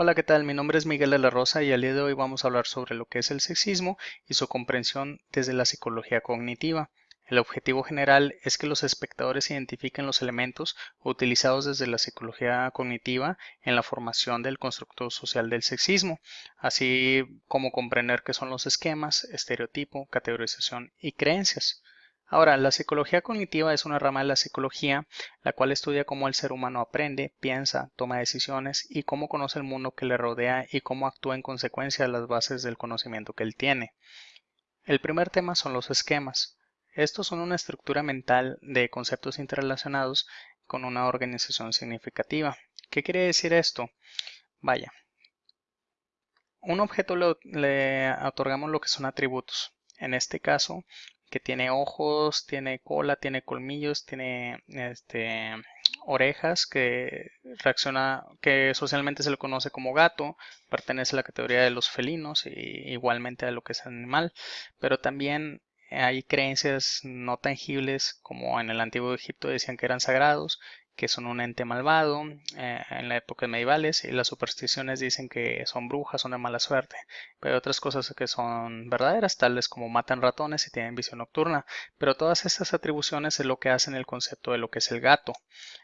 Hola, ¿qué tal? Mi nombre es Miguel de la Rosa y al día de hoy vamos a hablar sobre lo que es el sexismo y su comprensión desde la psicología cognitiva. El objetivo general es que los espectadores identifiquen los elementos utilizados desde la psicología cognitiva en la formación del constructo social del sexismo, así como comprender qué son los esquemas, estereotipo, categorización y creencias. Ahora, la psicología cognitiva es una rama de la psicología la cual estudia cómo el ser humano aprende, piensa, toma decisiones y cómo conoce el mundo que le rodea y cómo actúa en consecuencia de las bases del conocimiento que él tiene. El primer tema son los esquemas. Estos son una estructura mental de conceptos interrelacionados con una organización significativa. ¿Qué quiere decir esto? Vaya, un objeto le, otorgamos lo que son atributos. En este caso, que tiene ojos, tiene cola, tiene colmillos, tiene este, orejas, que reacciona, que socialmente se le conoce como gato, pertenece a la categoría de los felinos y igualmente a lo que es animal, pero también hay creencias no tangibles como en el antiguo Egipto decían que eran sagrados que son un ente malvado eh, en la época medievales y las supersticiones dicen que son brujas, son de mala suerte, pero hay otras cosas que son verdaderas, tales como matan ratones y tienen visión nocturna, pero todas estas atribuciones es lo que hacen el concepto de lo que es el gato.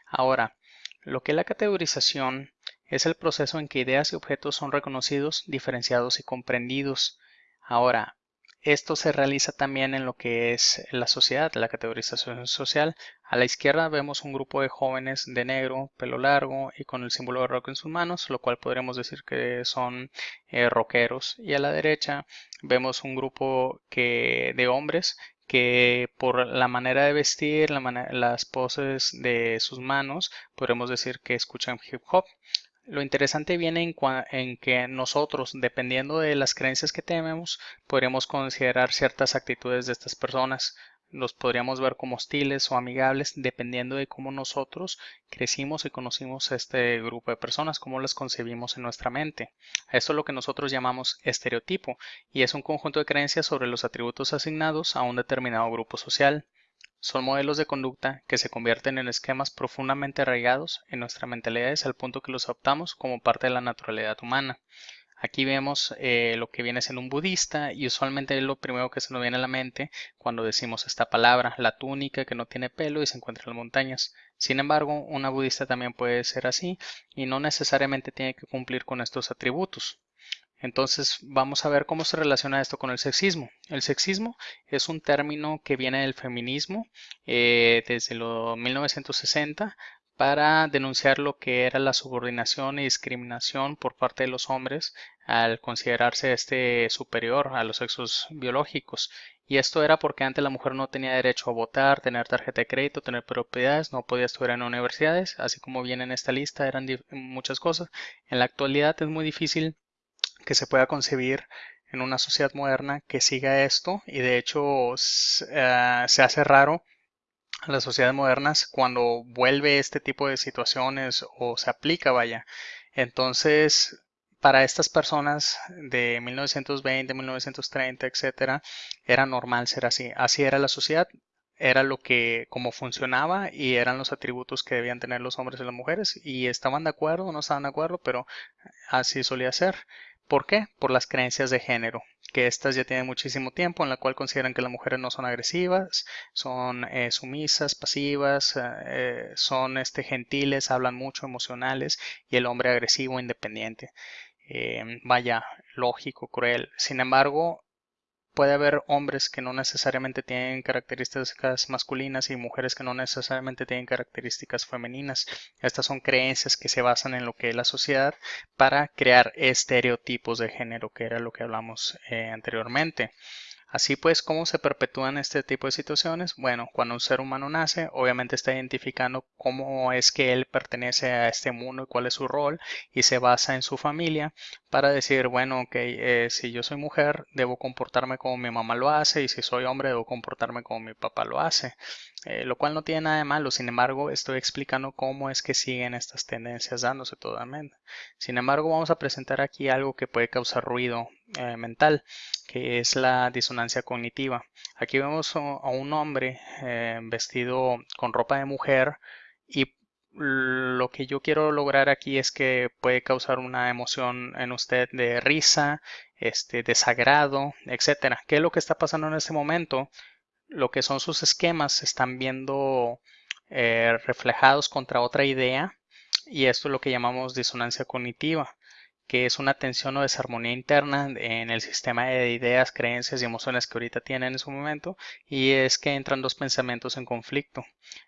Ahora, lo que es la categorización es el proceso en que ideas y objetos son reconocidos, diferenciados y comprendidos. Ahora, esto se realiza también en lo que es la sociedad, la categorización social. A la izquierda vemos un grupo de jóvenes de negro, pelo largo y con el símbolo de rock en sus manos, lo cual podríamos decir que son eh, rockeros. Y a la derecha vemos un grupo que, de hombres que por la manera de vestir, las poses de sus manos, podemos decir que escuchan hip hop. Lo interesante viene en, que nosotros, dependiendo de las creencias que tenemos, podríamos considerar ciertas actitudes de estas personas. Los podríamos ver como hostiles o amigables dependiendo de cómo nosotros crecimos y conocimos a este grupo de personas, cómo las concebimos en nuestra mente. Esto es lo que nosotros llamamos estereotipo y es un conjunto de creencias sobre los atributos asignados a un determinado grupo social. Son modelos de conducta que se convierten en esquemas profundamente arraigados en nuestra mentalidades al punto que los adoptamos como parte de la naturalidad humana. Aquí vemos eh, lo que viene siendo un budista y usualmente es lo primero que se nos viene a la mente cuando decimos esta palabra, la túnica que no tiene pelo y se encuentra en las montañas. Sin embargo, una budista también puede ser así y no necesariamente tiene que cumplir con estos atributos. Entonces vamos a ver cómo se relaciona esto con el sexismo. El sexismo es un término que viene del feminismo eh, desde los 1960 para denunciar lo que era la subordinación y discriminación por parte de los hombres al considerarse este superior a los sexos biológicos. Y esto era porque antes la mujer no tenía derecho a votar, tener tarjeta de crédito, tener propiedades, no podía estudiar en universidades, así como viene en esta lista, eran muchas cosas. En la actualidad es muy difícil que se pueda concebir en una sociedad moderna que siga esto y de hecho eh, se hace raro las sociedades modernas cuando vuelve este tipo de situaciones o se aplica, vaya. Entonces, para estas personas de 1920, 1930, etcétera, era normal ser así. Así era la sociedad, era lo que, como funcionaba y eran los atributos que debían tener los hombres y las mujeres y estaban de acuerdo no estaban de acuerdo, pero así solía ser. ¿Por qué? Por las creencias de género, que estas ya tienen muchísimo tiempo, en la cual consideran que las mujeres no son agresivas, son eh, sumisas, pasivas, eh, son este, gentiles, hablan mucho, emocionales, y el hombre agresivo, independiente. Eh, vaya, lógico, cruel. Sin embargo, puede haber hombres que no necesariamente tienen características masculinas y mujeres que no necesariamente tienen características femeninas. Estas son creencias que se basan en lo que es la sociedad para crear estereotipos de género, que era lo que hablamos eh, anteriormente. Así pues, ¿cómo se perpetúan este tipo de situaciones? Bueno, cuando un ser humano nace, obviamente está identificando cómo es que él pertenece a este mundo y cuál es su rol y se basa en su familia para decir, bueno, ok, eh, si yo soy mujer, debo comportarme como mi mamá lo hace y si soy hombre, debo comportarme como mi papá lo hace. Eh, lo cual no tiene nada de malo, sin embargo, estoy explicando cómo es que siguen estas tendencias dándose totalmente. Sin embargo, vamos a presentar aquí algo que puede causar ruido eh, mental, que es la disonancia cognitiva. Aquí vemos a un hombre eh, vestido con ropa de mujer y lo que yo quiero lograr aquí es que puede causar una emoción en usted de risa, este, desagrado, etcétera. ¿Qué es lo que está pasando en este momento? Lo que son sus esquemas se están viendo eh, reflejados contra otra idea y esto es lo que llamamos disonancia cognitiva que es una tensión o desarmonía interna en el sistema de ideas, creencias y emociones que ahorita tienen en su momento y es que entran dos pensamientos en conflicto.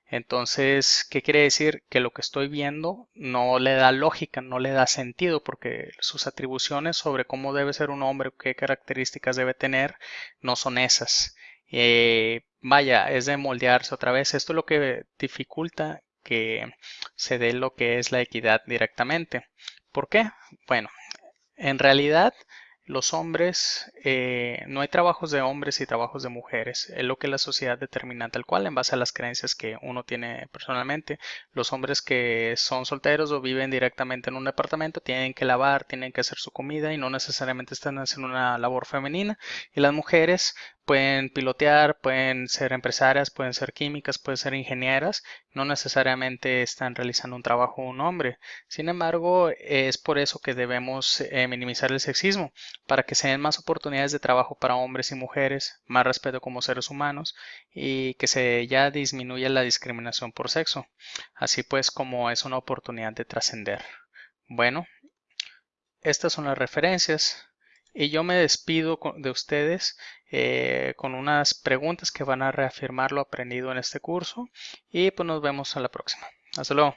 Entonces, ¿qué quiere decir? Que lo que estoy viendo no le da lógica, no le da sentido porque sus atribuciones sobre cómo debe ser un hombre, qué características debe tener, no son esas. Eh, vaya, es de moldearse otra vez. Esto es lo que dificulta que se dé lo que es la equidad directamente. ¿Por qué? Bueno, en realidad los hombres, eh, no hay trabajos de hombres y trabajos de mujeres, es lo que la sociedad determina tal cual en base a las creencias que uno tiene personalmente. Los hombres que son solteros o viven directamente en un departamento tienen que lavar, tienen que hacer su comida y no necesariamente están haciendo una labor femenina. Y las mujeres pueden pilotear, pueden ser empresarias, pueden ser químicas, pueden ser ingenieras, no necesariamente están realizando un trabajo un hombre. Sin embargo, es por eso que debemos eh, minimizar el sexismo, para que se den más oportunidades de trabajo para hombres y mujeres, más respeto como seres humanos y que se ya disminuya la discriminación por sexo, así pues como es una oportunidad de trascender. Bueno, estas son las referencias. Y yo me despido de ustedes eh, con unas preguntas que van a reafirmar lo aprendido en este curso. Y pues nos vemos a la próxima. Hasta luego.